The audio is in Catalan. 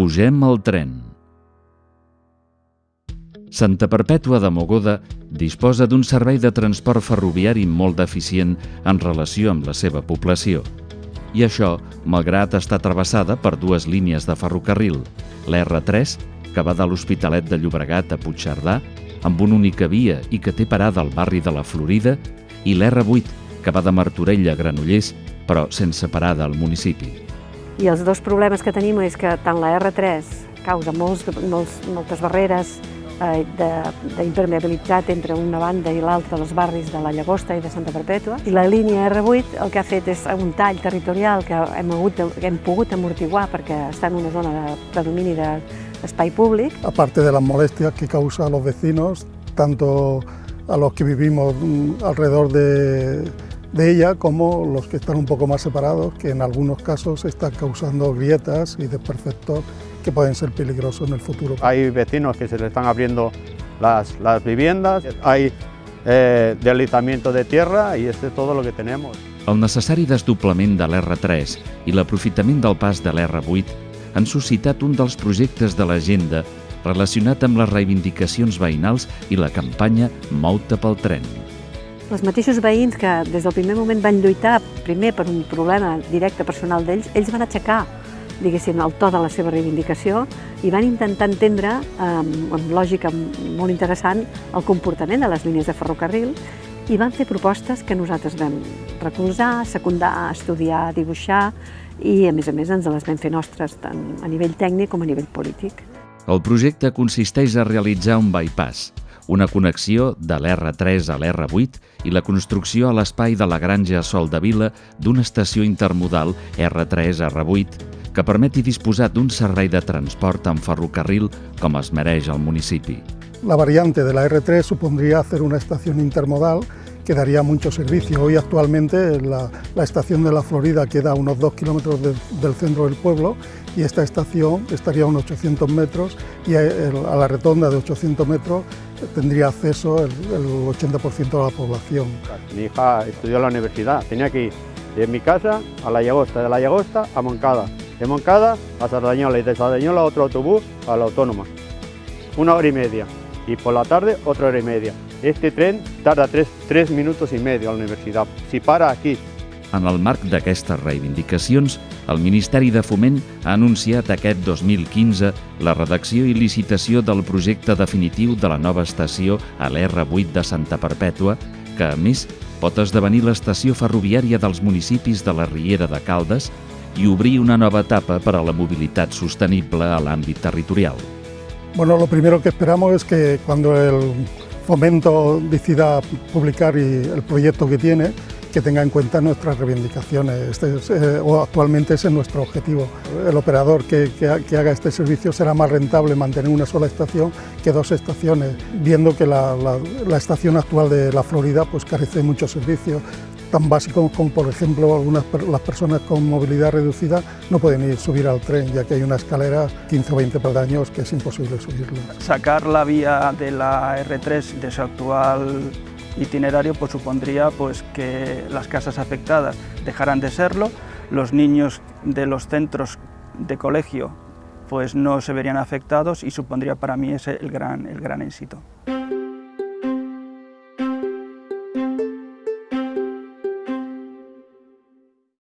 Pugem al tren. Santa Perpètua de Mogoda disposa d'un servei de transport ferroviari molt deficient en relació amb la seva població. I això, malgrat estar travessada per dues línies de ferrocarril, l'R3, que va de l'Hospitalet de Llobregat a Puigcerdà, amb una única via i que té parada al barri de la Florida, i l'R8, que va de Martorell a Granollers, però sense parada al municipi. I els dos problemes que tenim és que tant la R3 causa molts, molts, moltes barreres eh, d'impermeabilitat entre una banda i l'altra dels barris de la Llagosta i de Santa Perpètua. I la línia R8 el que ha fet és un tall territorial que hem, hagut, que hem pogut amortiguar perquè està en una zona de predomini d'espai públic. Aparte de las molestias que causa a los vecinos, tanto a los que vivimos mm, alrededor de, de ella como los que están un poco más separados, que en algunos casos están causando grietas y desperfectos que pueden ser peligrosos en el futuro. Hay vecinos que se le están abriendo las, las viviendas, hay eh, deslizamiento de tierra i este és tot el que tenemos. El necessari desdoblament de l'R3 i l'aprofitament del pas de l'R8 han suscitat un dels projectes de l'agenda relacionat amb les reivindicacions veïnals i la campanya Mou-te pel tren. Els mateixos veïns que des del primer moment van lluitar primer per un problema directe personal d'ells, ells van aixecar diguéssim, el to de la seva reivindicació i van intentar entendre, amb, amb lògica molt interessant, el comportament de les línies de ferrocarril i van fer propostes que nosaltres vam recolzar, secundar, estudiar, dibuixar i, a més a més, ens les vam fer nostres tant a nivell tècnic com a nivell polític. El projecte consisteix a realitzar un bypass, una connexió de l'R3 a l'R8 i la construcció a l'espai de la Granja Sol de Vila d'una estació intermodal R3-R8 que permeti disposar d'un servei de transport en ferrocarril com es mereix al municipi. La variante de la R3 supondría hacer una estación intermodal que daría mucho servicio. Hoy actualmente la, estación de la Florida queda a unos 2 kilómetros de, del centro del pueblo y esta estación estaría a unos 800 metros y a, a la retonda de 800 metros tendría acceso el, el 80% de la población. Mi hija estudió en la universidad, tenía que ir de mi casa a La Llagosta, de La Llagosta a Moncada, de Moncada a Sardañola y de Sardañola otro autobús a la Autónoma. Una hora y media. Y por la tarde otra hora y media. Este tren tarda tres, tres minutos i medio a la universitat. Si para aquí. En el marc d'aquestes reivindicacions, el Ministeri de Foment ha anunciat aquest 2015 la redacció i licitació del projecte definitiu de la nova estació a l'R8 de Santa Perpètua, que, a més, pot esdevenir l'estació ferroviària dels municipis de la Riera de Caldes i obrir una nova etapa per a la mobilitat sostenible a l'àmbit territorial. Bueno, lo primero que esperamos es que cuando el Fomento decida publicar el proyecto que tiene, que tenga en cuenta nuestras reivindicaciones. Este es, eh, o actualmente ese es nuestro objetivo. El operador que, haga este servicio será más rentable mantener una sola estación que dos estaciones, viendo que la estación actual de la Florida pues, carece de muchos servicios, tan básicos como por ejemplo algunas las personas con movilidad reducida no pueden ir subir al tren ya que hay una escalera 15 o 20 peldaños que es imposible subirlo. Sacar la vía de la R3 de su actual itinerario pues, supondría pues, que las casas afectadas dejaran de serlo, los niños de los centros de colegio pues, no se verían afectados y supondría para mí ese el gran, el gran éxito.